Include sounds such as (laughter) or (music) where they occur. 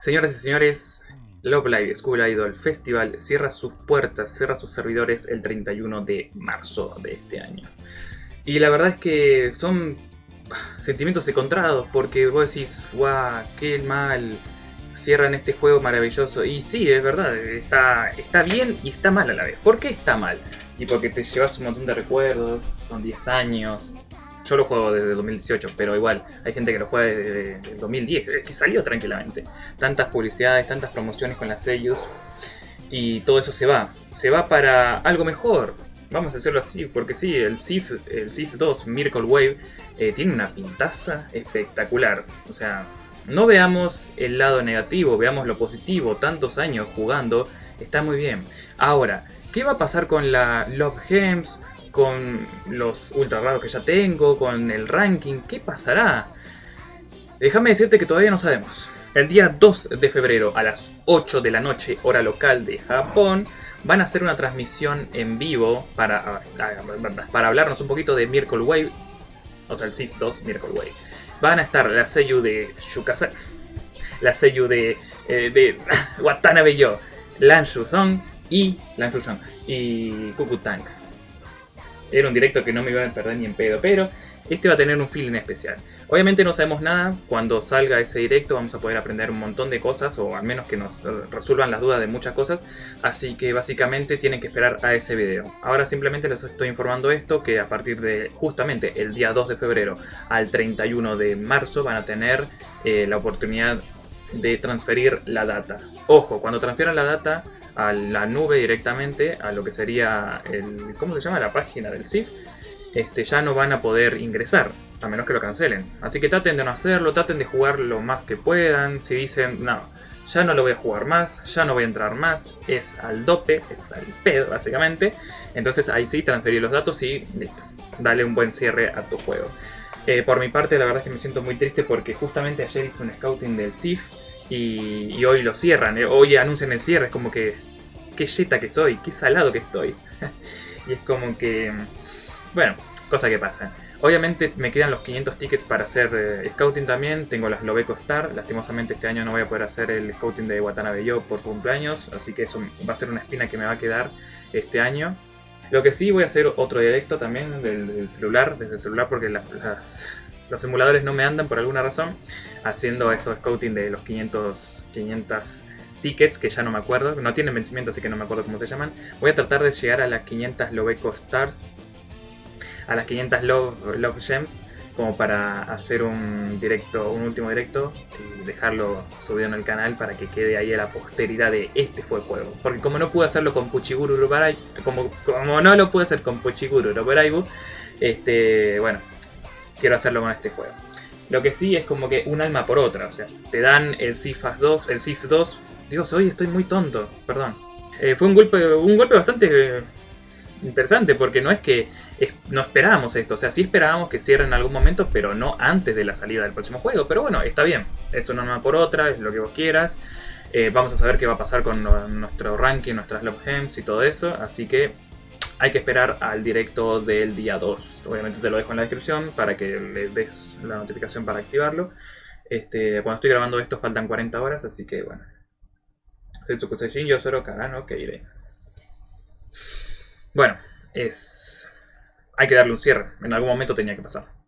Señoras y señores, Love Live School Idol Festival cierra sus puertas, cierra sus servidores el 31 de marzo de este año. Y la verdad es que son sentimientos encontrados, porque vos decís, guau, qué mal, cierran este juego maravilloso. Y sí, es verdad, está, está bien y está mal a la vez. ¿Por qué está mal? Y porque te llevas un montón de recuerdos, son 10 años. Yo lo juego desde 2018, pero igual, hay gente que lo juega desde 2010, que salió tranquilamente. Tantas publicidades, tantas promociones con las sellos, y todo eso se va. Se va para algo mejor, vamos a hacerlo así, porque sí, el Sif, el Sif 2 Miracle Wave eh, tiene una pintaza espectacular. O sea, no veamos el lado negativo, veamos lo positivo. Tantos años jugando, está muy bien. Ahora, ¿qué va a pasar con la Love Gems? Con los ultra raros que ya tengo, con el ranking, ¿qué pasará? Déjame decirte que todavía no sabemos. El día 2 de febrero a las 8 de la noche, hora local de Japón, van a hacer una transmisión en vivo para, para hablarnos un poquito de Miracle Wave, o sea, el Sif 2 Miracle Wave. Van a estar la Seiyu de Shukasa, la Seiyu de, eh, de (laughs) Watanabe Yo, Lan Shuzong y Lan y Kukutang. Era un directo que no me iba a perder ni en pedo, pero este va a tener un feeling especial. Obviamente no sabemos nada, cuando salga ese directo vamos a poder aprender un montón de cosas o al menos que nos resuelvan las dudas de muchas cosas, así que básicamente tienen que esperar a ese video. Ahora simplemente les estoy informando esto, que a partir de justamente el día 2 de febrero al 31 de marzo van a tener eh, la oportunidad de transferir la data. Ojo, cuando transfieran la data a la nube directamente, a lo que sería el... ¿cómo se llama? La página del SIF, este, ya no van a poder ingresar, a menos que lo cancelen. Así que traten de no hacerlo, traten de jugar lo más que puedan. Si dicen, no, ya no lo voy a jugar más, ya no voy a entrar más, es al dope, es al pedo básicamente. Entonces ahí sí, transferir los datos y listo, dale un buen cierre a tu juego. Eh, por mi parte la verdad es que me siento muy triste porque justamente ayer hice un scouting del SIF y, hoy lo cierran, eh, hoy anuncian el cierre, es como que, qué jeta que soy, qué salado que estoy. (laughs) y es como que bueno, cosa que pasa. Obviamente me quedan los 500 tickets para hacer eh, scouting también. Tengo las Lobeco Star. Lastimosamente este año no voy a poder hacer el scouting de Watanabe Yo por su cumpleaños. Así que eso va a ser una espina que me va a quedar este año. Lo que sí voy a hacer otro directo también del, celular, desde el celular porque los emuladores no me andan por alguna razón. Haciendo esos scouting de los 500, 500 tickets que ya no me acuerdo. No tienen vencimiento así que no me acuerdo cómo se llaman. Voy a tratar de llegar a las 500 Lobeco Stars a las 500 Love, Love Gems como para hacer un directo, un último directo y dejarlo subido en el canal para que quede ahí a la posteridad de este fue juego. Porque como no pude hacerlo con Puchiguru Robarai, como, como no lo pude hacer con Puchiguru Robaraibu, este, bueno, quiero hacerlo con este juego. Lo que sí es como que un alma por otra, o sea, te dan el Sifas 2, el Sif 2, Dios, hoy estoy muy tonto, perdón. Eh, fue un golpe, un golpe bastante interesante porque no es que no esperábamos esto, o sea, sí esperábamos que cierren en algún momento, pero no antes de la salida del próximo juego. Pero bueno, está bien, es una norma por otra, es lo que vos quieras. Eh, vamos a saber qué va a pasar con nuestro ranking, nuestras Love Gems y todo eso, así que hay que esperar al directo del día 2. Obviamente te lo dejo en la descripción para que le des la notificación para activarlo. Este, cuando estoy grabando esto faltan 40 horas, así que bueno. Setsuku Seijin, Yosoro Karano iré bueno, es... Hay que darle un cierre. En algún momento tenía que pasar.